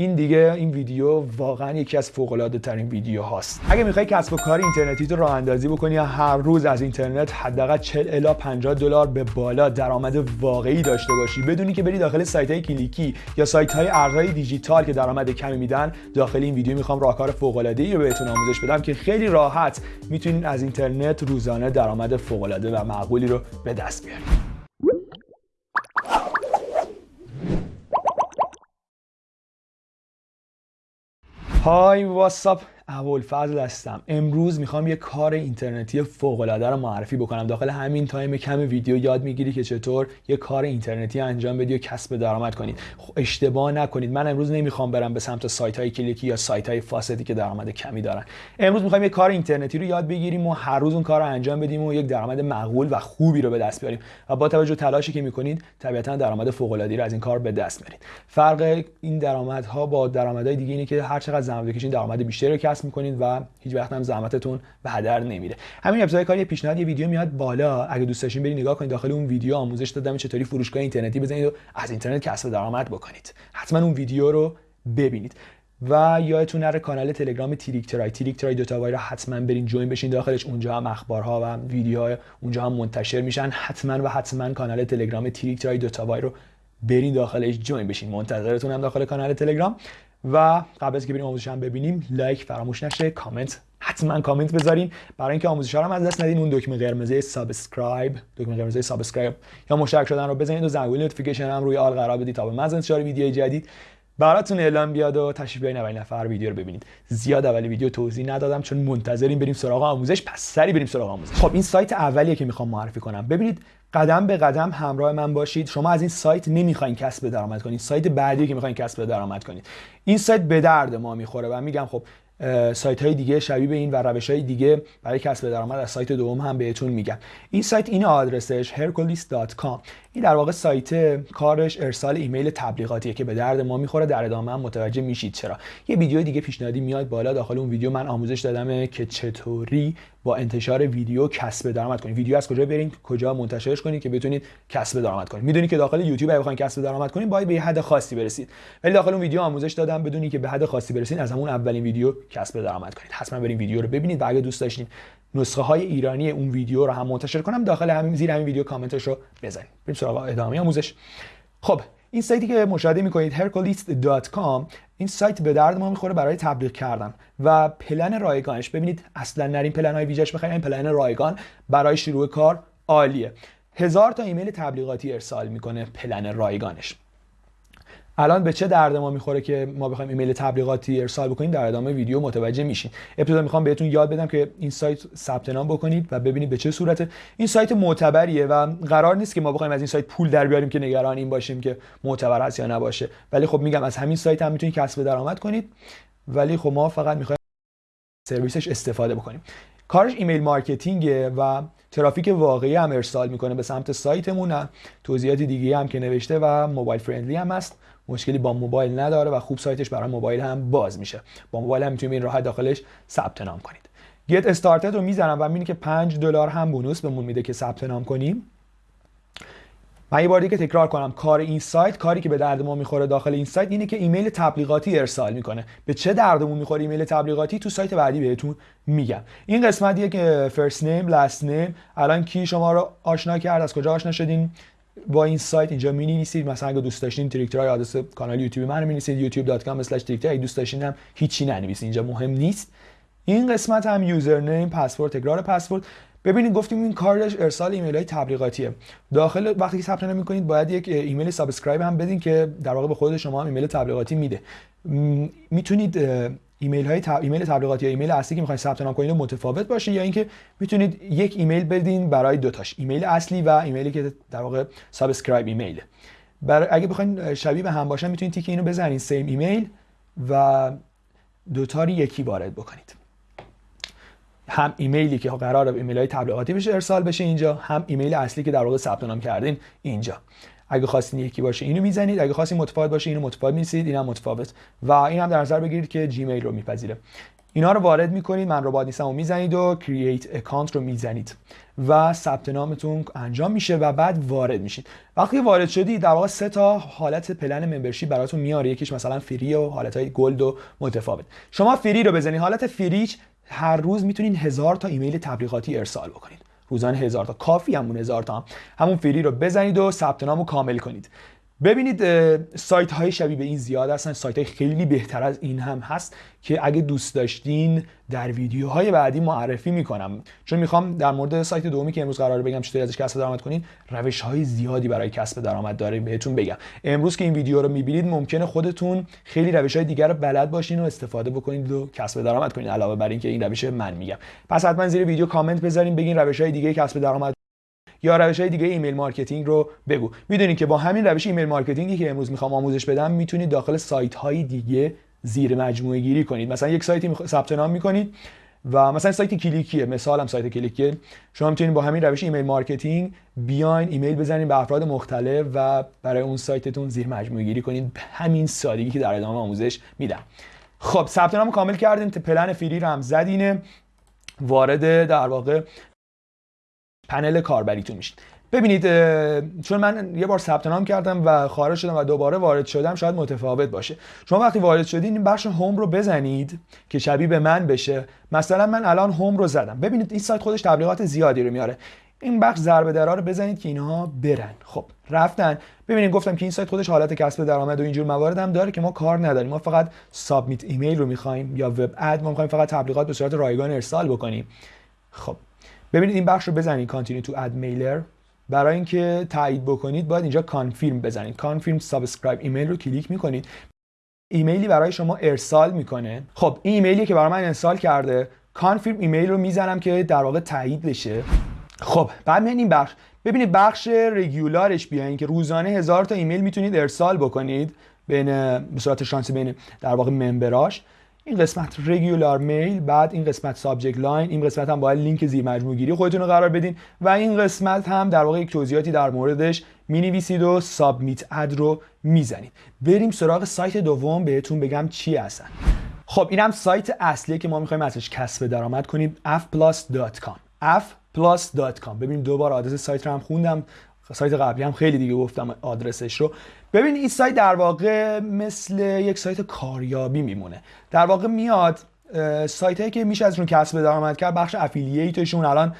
این دیگه این ویدیو واقعا یکی از فوق العاده ترین ویدیو هاست. اگه می‌خوای کسب و کار اینترنتی تو راه اندازی بکنی یا هر روز از اینترنت حداقل 40 الی 50 دلار به بالا درآمد واقعی داشته باشی بدونی که بری داخل سایت های کلیکی یا سایت های ارزهای دیجیتال که درآمد کمی میدن داخل این ویدیو می‌خوام راهکار فوق العاده ای رو بهتون آموزش بدم که خیلی راحت می‌تونین از اینترنت روزانه درآمد فوق العاده و معقولی رو به دست بیارید Hi what's up ابوالفضل هستم. امروز می‌خوام یه کار اینترنتی فوق العاده رو معرفی بکنم. داخل همین تایم کم ویدیو یاد می‌گیری که چطور یه کار اینترنتی انجام بدی و کسب درآمد کنید خب اشتباه نکنید. من امروز نمی‌خوام برم به سمت سایت های کلیکی یا سایت های فاسدی که درآمد کمی دارن. امروز می‌خوایم یه کار اینترنتی رو یاد بگیریم و هر روز اون کار رو انجام بدیم و یک درآمد معقول و خوبی رو به دست بیاریم. و با توجه تلاشی که می‌کنید طبیعتا درآمد فوق العاده رو از این کار به دست میارید فرق این درآمدها با درآمدهای دیگه اینه که هر چقدر زحمت بکشید درآمد بیشتری رو می‌کنید و هیچ وقت هم زحمتتون به هدر نمیره. همین ابتدای کار یه پیشنهاد یه ویدیو میاد بالا. اگه دوست داشتین برید نگاه کنید داخل اون ویدیو آموزش دادم چطوری فروشگاه اینترنتی بزنید و از اینترنت کسب درآمد بکنید. حتما اون ویدیو رو ببینید. و یادتون نره کانال تلگرام Trick Try Trick Try دوتا y رو حتما برین join بشین داخلش. اونجا هم اخبارها و ویدیوها اونجا هم منتشر میشن. حتما و حتما کانال تلگرام Trick Try دوتا y رو برین داخلش join بشین. منتظرتون هم داخل کانال تلگرام. و قبل از که بریم آموزش هم ببینیم لایک فراموش نشه کامنت حتما کامنت بذارین. برای اینکه آموزش ها رو از دست ندین اون دکمه قرمزه subscribe دکمه قرمزه subscribe. یا مشترک شدن رو بزنید و زنگوله notification هم روی all قرار بدید تا به محض انتشار ویدیو جدید. براتون اعلام بیاد و تشریف بیارین اولین نفر ویدیو رو ببینید. زیاد اول ویدیو توضیح ندادم چون منتظریم بریم سراغ آموزش پس سریع بریم سراغ آموزش. خب این سایت اولیه که می‌خوام معرفی کنم. ببینید قدم به قدم همراه من باشید. شما از این سایت نمی‌خواین کسب درآمد کنید. سایت بعدی که می‌خواین کسب درآمد کنید. این سایت به درد ما می‌خوره و میگم خب سایت های دیگه شبیه به این و روش های دیگه برای کسب درآمد از سایت دوم هم بهتون میگم. این سایت این آدرسش hercules.com این در واقع سایت کارش ارسال ایمیل تبلیغاتیه که به درد ما می‌خوره در ادامه هم متوجه میشید چرا. یه ویدیو دیگه پیشنهادی میاد بالا داخل اون ویدیو من آموزش دادم که چطوری با انتشار ویدیو کسب درآمد کنید. ویدیو از کجا برین؟ کجا منتشرش کنید که بتونید کسب درآمد کنید. می‌دونید که داخل یوتیوب اگه بخواید کسب درآمد کنید باید به یه حد خاصی برسید. ولی داخل اون ویدیو آموزش دادم بدونید که به حد خاصی برسید از همون اولین ویدیو کسب درآمد کنید. حتما برین ویدیو رو ببینید و اگه دوست داشتین نسخه های ایرانی اون ویدیو رو هم منتشر کنم داخل همین زیر همین ویدیو کامنتش رو بزنید. بریم سراغ ادامه آموزش. خب این سایتی که مشاهده می‌کنید hercules.com این سایت به درد ما می‌خوره برای تبلیغ کردن. و پلن رایگانش ببینید اصلا نرین پلن های ویژش بخرید این پلن رایگان برای شروع کار عالیه. هزار تا ایمیل تبلیغاتی ارسال می‌کنه پلن رایگانش. الان به چه درد ما می‌خوره که ما بخوایم ایمیل تبلیغاتی ارسال بکنیم؟ در ادامه ویدیو متوجه میشین. ابتدا می‌خوام بهتون یاد بدم که این سایت ثبت نام بکنید و ببینید به چه صورته. این سایت معتبریه و قرار نیست که ما بخوایم از این سایت پول در بیاریم که نگران این باشیم که معتبر هست یا نباشه. ولی خب میگم از همین سایت هم می‌تونید کسب درآمد کنید. ولی خب ما فقط می‌خوایم سرویسش استفاده بکنیم. کارش email marketing ه و ترافیک واقعی هم ارسال می‌کنه به سمت سایتمون. توضیحات دیگه هم که نوشته و mobile friendly هم هست. مشکلی با موبایل نداره و خوب سایتش برای موبایل هم باز میشه. با موبایل هم می‌تونید این راحت داخلش ثبت نام کنید. Get Started رو می‌زنم و می‌بینید که 5 دلار هم bonus بهمون میده که ثبت نام کنیم. من یه بار دیگه تکرار کنم. کار این سایت کاری که به درد ما می‌خوره داخل این سایت اینه که ایمیل تبلیغاتی ارسال می‌کنه. به چه دردمون می‌خوره ایمیل تبلیغاتی؟ تو سایت بعدی بهتون میگم. این قسمتیه که first name last name الان کی شما رو آشنا کرد؟ از کجا آشنا شدین؟ با این سایت اینجا می نویسید مثلا اگه دوست داشتین Trick Try آدرس کانال یوتیوب من می نویسید youtube.com/tricktry اگه دوست داشتین هم هیچی ننویسید. اینجا مهم نیست. این قسمت هم username password تکرار پسورد ببینید گفتیم این کارش ارسال ایمیل های تبلیغاتیه. داخل وقتی که ثبت نام می‌کنید باید یک ایمیل subscribe هم بدین که در واقع به خود شما هم ایمیل تبلیغاتی میده. می‌تونید ایمیل های تب... ایمیل تبلیغاتی یا ایمیل اصلی که می‌خواید ثبت نام کنید متفاوت باشه یا اینکه می‌تونید یک ایمیل بدین برای دو تاش ایمیل اصلی و ایمیلی که در واقع subscribe email. برای اگه بخواید شبیه به هم باشن می‌تونید تیک اینو بزنید same email و دوتا رو یکی وارد بکنید. هم ایمیلی که قرار ایمیل های تبلیغاتی بشه ارسال بشه اینجا هم ایمیل اصلی که در واقع ثبت نام کردین اینجا. اگه خواستین یکی باشه اینو می‌زنید اگه خواستین متفاوت باشه اینو متفاوت می‌نویسید اینم متفاوت. و این هم در نظر بگیرید که Gmail رو میپذیره. اینا رو وارد می‌کنید من ربات نیستم و می‌زنید و create account رو می‌زنید. و ثبت نامتون انجام میشه و بعد وارد میشید. وقتی وارد شدید در واقع سه تا حالت plan membership براتون میاره یکیش مثلا free و حالت های gold و متفاوت. شما free رو بزنید. حالت free ش هر روز می‌تونید هزار تا ایمیل تبلیغاتی ارسال بکنید. روزانه هزار تا کافی همون هزار تا هم. همون فری رو بزنید و ثبت نام رو کامل کنید ببینید سایت های شبیه به این زیاد هستن. سایت های خیلی بهتر از این هم هست که اگه دوست داشتین در ویدیوهای بعدی معرفی می‌کنم. چون می‌خوام در مورد سایت دومی که امروز قرار بگم چطوری ازش کسب درآمد کنین روش های زیادی برای کسب درآمد داره بهتون بگم. امروز که این ویدیو رو می‌بینید ممکنه خودتون خیلی روش های دیگر رو بلد باشین و استفاده بکنید و کسب درآمد کنید علاوه بر اینکه این روش من میگم. پس حتما زیر ویدیو کامنت بذارین بگین روش های دیگه کسب درآمد یا روش های دیگه email marketing رو بگو. می‌دونید که با همین روش email marketing ی که امروز می‌خوام آموزش بدم می‌تونید داخل سایت های دیگه زیر مجموعه گیری کنید. مثلا یک سایتی ثبت نام می‌کنید و مثلا سایت کلیکیه. مثالم سایت کلیکیه. شما می‌تونید با همین روش email marketing بیاین ایمیل بزنید به افراد مختلف و برای اون سایتتون زیر مجموعه گیری کنید. همین سادگی که در ادامه آموزش میدم. خب ثبت نام کامل کردین. پلن فری رو هم زدین وارد در واقع پنل کاربریتون میشید. ببینید چون من یه بار ثبت نام کردم و خارج شدم و دوباره وارد شدم شاید متفاوت باشه. شما وقتی وارد شدین این بخش هوم رو بزنید که شبیه به من بشه. مثلا من الان هوم رو زدم. ببینید این سایت خودش تبلیغات زیادی رو میاره. این بخش ضربه درا رو بزنید که اینها برن. خب رفتن. ببینید گفتم که این سایت خودش حالت کسب درآمد و اینجور موارد هم داره که ما کار نداریم. ما فقط submit email رو می‌خوایم یا وب اد ما می‌خوایم فقط تبلیغات به صورت رایگان ارسال بکنیم. خب ببینید این بخش رو بزنید continue to ad mailer برای اینکه تایید بکنید باید اینجا confirm بزنید. confirm subscribe ایمیل رو کلیک می‌کنید. ایمیلی برای شما ارسال می‌کنه. خب این ایمیلی که برای من ارسال کرده. confirm ایمیل رو می‌زنم که در واقع تایید بشه. خب بعد میان این بخش. ببینید بخش regular ش بیاین که روزانه هزار تا ایمیل می‌تونید ارسال بکنید. بین به صورت شانسی بین در واقع member اش این قسمت regular mail بعد این قسمت subject line این قسمت هم باید لینک زیر مجموع گیری خودتون رو قرار بدین و این قسمت هم در واقع یک توضیحاتی در موردش می نویسید و submit ad رو می‌زنید. بریم سراغ سایت دوم بهتون بگم چی هستن. خب اینم سایت اصلی که ما می‌خوایم ازش کسب درآمد کنیم fplus.com fplus.com ببینید دوبار آدرس سایت رو هم خوندم. سایت قبلی هم خیلی دیگه گفتم آدرسش رو. ببین این سایت در واقع مثل یک سایت کاریابی میمونه. در واقع میاد سایت هایی که میشه ازشون کسب درآمد کرد بخش affiliate شون الان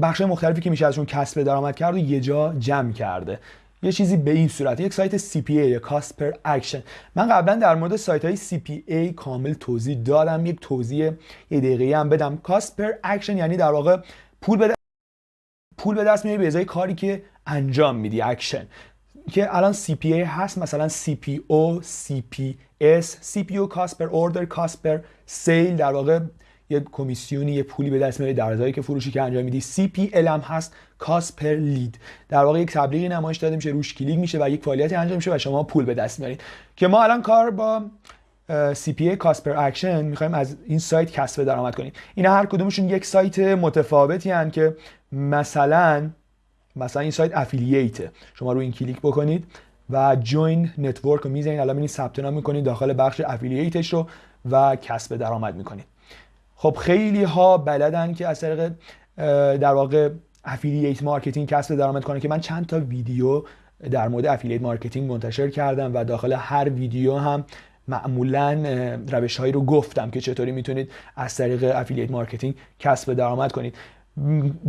بخش مختلفی که میشه ازشون کسب درآمد کرد و یه جا جمع کرده. یه چیزی به این صورت یک سایت CPA یا cost per action من قبلا در مورد سایت های CPA کامل توضیح دادم. یک توضیح یه دقیقه هم بدم. cost per action یعنی در واقع پول به پول به دست میاری به ازای کاری که انجام میدی اکشن که الان CPA هست مثلا CPO CPS CPU cost per order cost per sale در واقع یه کمیسیونی یه پولی به دست میاری در ازایی که فروشی که انجام میدی. CPL هم هست cost per lead. در واقع یک تبلیغی نمایش داده میشه روش کلیک میشه و یک فعالیتی انجام میشه و شما پول به دست میارید. که ما الان کار با CPA cost per action می‌خوایم از این سایت کسب درآمد کنیم. اینا هر کدومشون یک سایت متفاوتی هن که مثلا مثلا این سایت affiliate ه شما رو این کلیک بکنید و join network رو می‌زنید الان می‌بینید ثبت نام می‌کنید داخل بخش affiliate ش رو و کسب درآمد می‌کنید. خب خیلی ها بلدن که از طریق در واقع affiliate marketing کسب درآمد کنه که من چند تا ویدیو در مورد affiliate marketing منتشر کردم و داخل هر ویدیو هم معمولا روش هایی رو گفتم که چطوری می‌تونید از طریق affiliate marketing کسب درآمد کنید.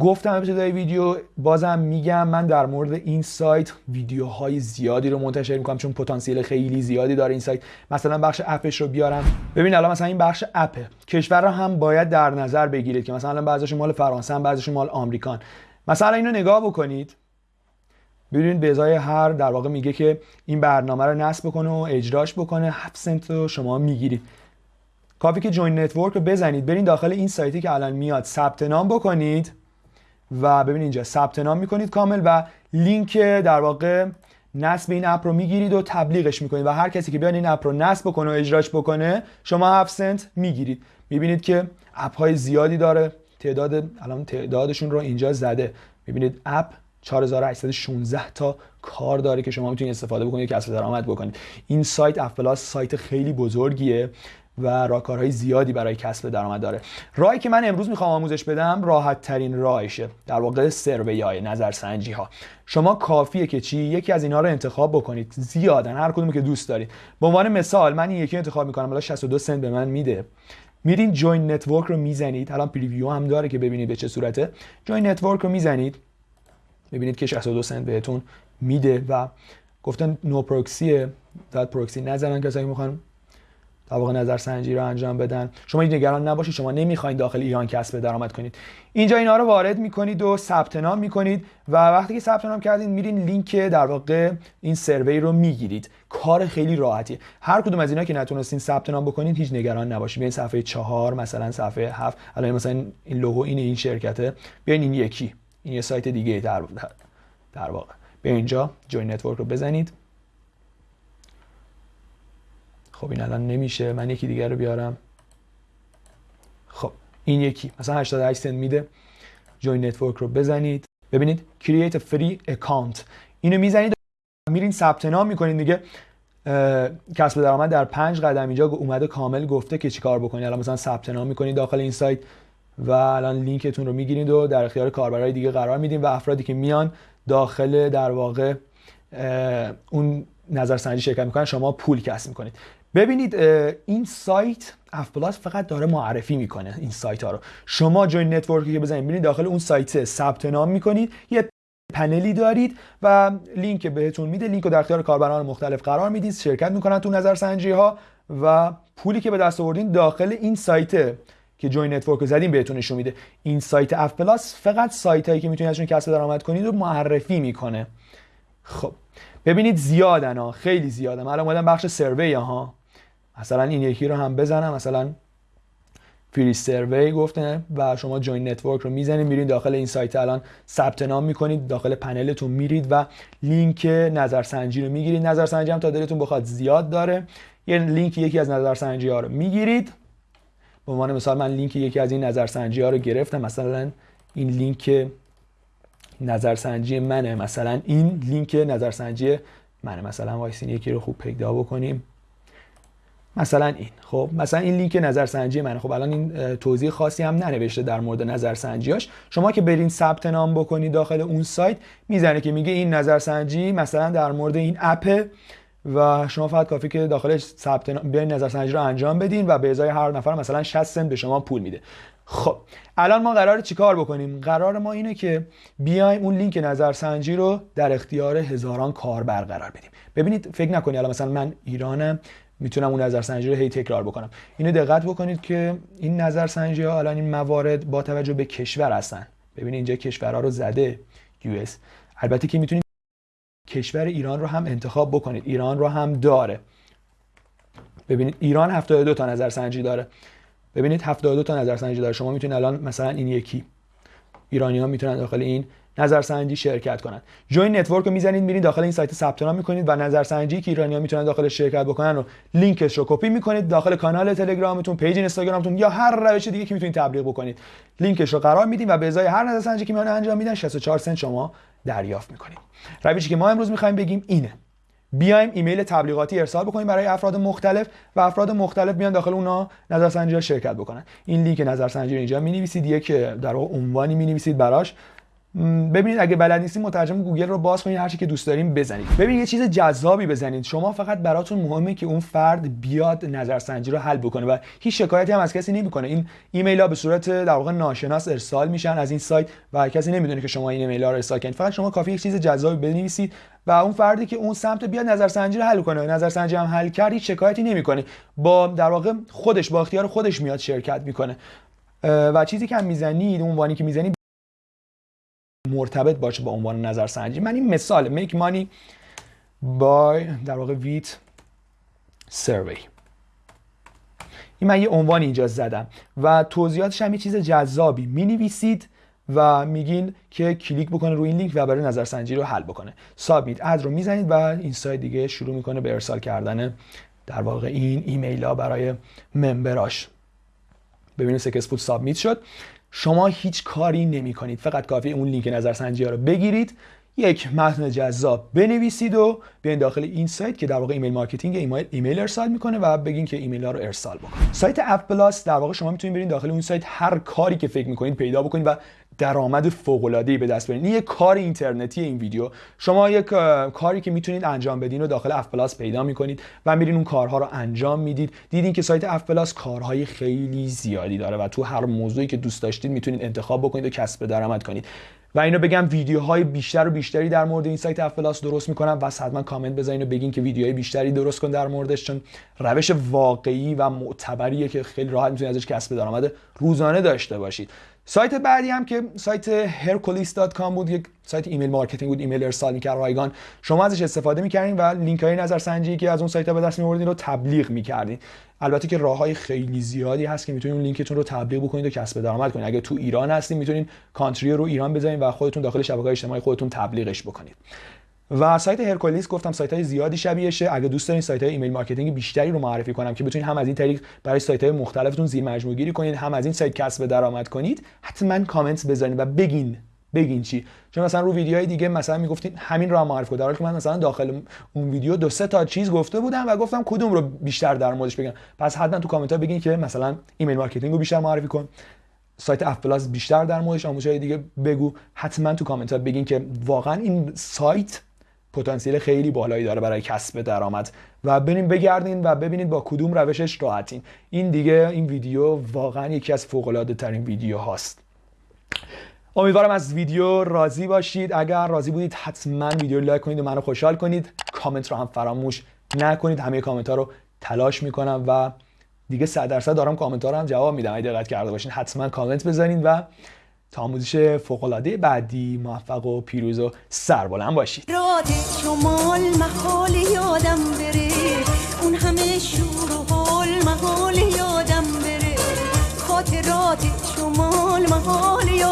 گفتم ابتدای ویدیو بازم میگم من در مورد این سایت ویدیوهای زیادی رو منتشر می‌کنم چون پتانسیل خیلی زیادی داره این سایت. مثلا بخش app ش رو بیارم. ببین الان مثلا این بخش app ه کشور رو هم باید در نظر بگیرید که مثلا بعضیشون مال فرانسه هم بعضیشون مال آمریکان. مثلا اینو نگاه بکنید. ببینید به ازای هر در واقع میگه که این برنامه رو نصب بکنه و اجراش بکنه. 7 سنت رو شما می‌گیرید. کافی که join network رو بزنید. برین داخل این سایتی که الان میاد ثبت نام بکنید و ببین اینجا ثبت نام می‌کنید کامل و لینک در واقع نصب این app رو می‌گیرید و تبلیغش می‌کنید و هر کسی که بیان این app رو نصب بکنه و اجراش بکنه شما 7 سنت می‌گیرید. می‌بینید که app های زیادی داره. تعداد الان تعدادشون رو اینجا زده. می‌بینید app 4816 تا کار داره که شما می‌تونید استفاده بکنید کسب درآمد بکنید. این سایت اف سایت خیلی بزرگیه و راهکارهای زیادی برای کسب درآمد داره. راهی که من امروز می‌خوام آموزش بدم راحت ترین راهشه. در واقع survey های نظرسنجی ها شما کافیه که چی؟ یکی از اینها رو انتخاب بکنید. زیادن هر کدومی که دوست دارید. به عنوان مثال من این یکی انتخاب می‌کنم حالا 62 سنت به من میده. میرین join network رو می‌زنید. الان preview هم داره که ببینید به چه صورته. join network رو می‌زنید. ببینید که 62 سنت بهتون میده و گفتن نو پروکسیه داد پروکسی نزنن کسایی می‌خوان در واقع نظرسنجی رو انجام بدن. شما نگران نباشید شما نمی‌خواین داخل ایران کسب درآمد کنید. اینجا اینا رو وارد می‌کنید و ثبت نام می‌کنید و وقتی که ثبت نام کردید میرین لینک در واقع این سروی رو می‌گیرید. کار خیلی راحتیه هر کدوم از اینا که نتونستین ثبت نام بکنید هیچ نگران نباشید. بیاین صفحه چهار مثلا صفحه هفت. الان مثلا این لوگو این این شرکته. بیاین این یکی. این یه سایت دیگه در در واقع. به اینجا join network رو بزنید. خب این الان نمیشه. من یکی دیگر رو بیارم. خب این یکی. مثلا 88 سنت میده. join network رو بزنید. ببینید create a free account. اینو می‌زنید میرین ثبت نام می‌کنید دیگه کسب درآمد در پنج قدم اینجا اومده کامل گفته که چیکار بکنید الان مثلا ثبت نام می‌کنید داخل این سایت. و الان لینکتون رو می‌گیرید و در اختیار کاربرای دیگه قرار میدین و افرادی که میان داخل در واقع اون نظرسنجی شرکت می‌کنن شما پول کسب می‌کنید. ببینید این سایت اف پلاس فقط داره معرفی می‌کنه این سایت ها رو. شما join network ی که بزنید ببینید داخل اون سایت ثبت نام می‌کنید یه پنلی دارید و لینک بهتون میده لینک رو در اختیار کاربران مختلف قرار می‌دید شرکت می‌کنن تو نظرسنجی ها و پولی که به دست آوردین داخل این سایت که join network رو زدیم بهتون نشون میده. این سایت اف پلاس فقط سایت هایی که می‌تونید ازشون کسب درآمد کنید رو معرفی می‌کنه. خب ببینید زیادن ها خیلی زیادن. الان اومدم بخش survey ها. مثلا این یکی رو هم بزنم. مثلا free survey گفته و شما join network رو می‌زنید میرید داخل این سایت. الان ثبت نام می‌کنید داخل پنلتون میرید و لینک نظرسنجی رو می‌گیرید. نظرسنجی هم تا دلتون بخواد زیاد داره. یه لینک یکی از نظرسنجی ها رو می‌گیرید. به عنوان مثال من لینک یکی از این نظرسنجی ها رو گرفتم. مثلا این لینک نظرسنجی منه. مثلا این لینک نظرسنجی منه. مثلا وایسین یکی رو خوب پیدا بکنیم. مثلا این. خب مثلا این لینک نظرسنجی منه. خب الان این توضیح خاصی هم ننوشته در مورد نظرسنجیاش شما که برین ثبت نام بکنید داخل اون سایت می‌زنه که میگه این نظرسنجی مثلا در مورد این app و شما فقط کافی که داخلش ثبت بیاین نظرسنجی رو انجام بدین و به ازای هر نفر مثلا 60 سنت به شما پول میده. خب الان ما قرار چیکار بکنیم؟ قرار ما اینه که بیایم اون لینک نظرسنجی رو در اختیار هزاران کاربر قرار بدیم. ببینید فکر نکنید الان مثلا من ایرانم می‌تونم اون نظرسنجی رو هی تکرار بکنم. اینو دقت بکنید که این نظرسنجی ها الان این موارد با توجه به کشور هستن. ببینید اینجا کشورها رو زده US البته که می‌تونید کشور ایران رو هم انتخاب بکنید ایران رو هم داره. ببینید ایران 72 تا نظرسنجی داره. ببینید 72 تا نظرسنجی داره. شما می‌تونید الان مثلا این یکی ایرانی ها می‌تونن داخل این نظرسنجی شرکت کنند join network رو می‌زنید میرید داخل این سایت ثبت نام می‌کنید و نظرسنجی که ایرانی‌ها می‌تونن داخل شرکت بکنن رو لینکش رو کپی می‌کنید داخل کانال تلگرامتون پیج اینستاگرامتون یا هر روش دیگه که می‌تونید تبلیغ بکنید. لینکش رو قرار میدیم و به ازای هر نظرسنجی که میان انجام میدن 64 سنت شما دریافت می‌کنید روشی که ما امروز می‌خوایم بگیم اینه. بیایم ایمیل تبلیغاتی ارسال بکنیم برای افراد مختلف و افراد مختلف بیان داخل اونا نظرسنجی شرکت بکنن. این لینک نظرسنجی رو اینجا می نویسید یک در واقع عنوانی می نویسید براش. ببینید اگه بلد نیستید مترجم گوگل رو باز کنید هر چی که دوست دارین بزنید. ببینید یه چیز جذابی بزنید. شما فقط براتون مهمه که اون فرد بیاد نظرسنجی رو حل بکنه و هیچ شکایتی هم از کسی نمی‌کنه. این ایمیل ها به صورت در واقع ناشناس ارسال میشن از این سایت و کسی نمی‌دونه که شما این ایمیل ها رو ارسال کنید فقط شما کافیه یک چیز جذابی بنویسید و اون فردی که اون سمت بیاد نظرسنجی رو حل کنه. نظرسنجی هم حل کرد هیچ شکایتی نمی‌کنه. با در واقع خودش با اختیار خودش میاد شرکت می‌کنه. و چیزی که هم می‌زنید عنوانی که می‌زنید مرتبط باشه با عنوان نظرسنجی. من این مثال میک مانی بای در واقع ویت سروی. این من یه عنوان اینجا زدم و توضیحاتش هم یه چیز جذابی. می نویسید و میگین که کلیک بکنه روی این لینک و برای نظرسنجی رو حل بکنه. submit ad رو می‌زنید و این سایت دیگه شروع می‌کنه به ارسال کردن در واقع این ایمیل ها برای member اش ببینید successful submit شد. شما هیچ کاری نمی کنید فقط کافیه اون لینک نظرسنجی ها رو بگیرید. یک متن جذاب بنویسید و بیاین داخل این سایت که در واقع email marketing ایمیل, ایمیل ارسال می‌کنه و بگین که ایمیل ها رو ارسال بکنید سایت اف پلاس در واقع شما می‌تونید برین داخل اون سایت هر کاری که فکر می‌کنید پیدا بکنید و درآمد فوق العاده به دست بیارین. این یک کار اینترنتی این ویدیو. شما یک کاری که می‌تونید انجام بدین و داخل اف پلاس پیدا می‌کنید و میرین اون کارها رو انجام می‌دید. دیدین که سایت اف پلاس کارهای خیلی زیادی داره و تو هر موضوعی که دوست داشتید می‌تونید انتخاب بکنید و کسب درآمد کنید. و اینو بگم ویدیوهای بیشتر و بیشتری در مورد این سایت اف پلاس درست می‌کنم. و حتما کامنت بزنین و بگین که ویدیوهای بیشتری درست کن در موردش چون روش واقعی و معتبریه که خیلی راحت می‌تونید ازش کسب درآمد روزانه داشته باشید. سایت بعدی هم که سایت hercules.com بود یک سایت email marketing بود ایمیل ارسال می‌کرد رایگان. شما ازش استفاده می‌کردین و لینک های نظرسنجی که از اون سایت به دست میوردین رو تبلیغ می‌کردین. البته که راه های خیلی زیادی هست که می‌تونید اون لینکتون رو تبلیغ بکنید و کسب درآمد کنید. اگه تو ایران هستین می‌تونید country رو ایران بزنید و خودتون داخل شبکه اجتماعی خودتون تبلیغش بکنید. و سایت هرکولیس گفتم سایت های زیادی شبیهشه اگه دوست دارین سایت های email marketing بیشتری رو معرفی کنم که بتونید هم از این طریق برای سایت های مختلفتون زیر مجموعه گیری کنید هم از این سایت کسب درآمد کنید حتما کامنت بذارید و بگین بگین چی. چون مثلا رو ویدیوهای دیگه مثلا می‌گفتین همین رو هم معرفی کنید در حالی که من مثلا داخل اون ویدیو دو سه تا چیز گفته بودم و گفتم کدوم رو بیشتر در موردش بگم. پس حتما تو کامنت ها بگین که مثلا email marketing رو بیشتر معرفی کن. سایت اف پلاس بیشتر در موردش آموزش دیگه بگو. حتما تو کامنت ها بگین که واقعا این سایت پتانسیل خیلی بالایی داره برای کسب درآمد. و بریم بگردین و ببینید با کدوم روشش راحتین. این دیگه این ویدیو واقعا یکی از فوق العاده ترین ویدیو هاست امیدوارم از ویدیو راضی باشید. اگر راضی بودید حتما ویدیو لایک کنید و منو خوشحال کنید. کامنت رو هم فراموش نکنید. همه کامنت ها رو تلاش می‌کنم و دیگه 100 درصد دارم کامنت ها رو هم جواب میدم. اگه دقت کرده باشین حتما کامنت بزنید و تا آموزش فوقالعاده بعدی موفق و پیروز و سربلند باشید. جاده شمال محاله یادم بره. اون همه شور و حال محاله یادم بره. خاطرات شمال محال یادم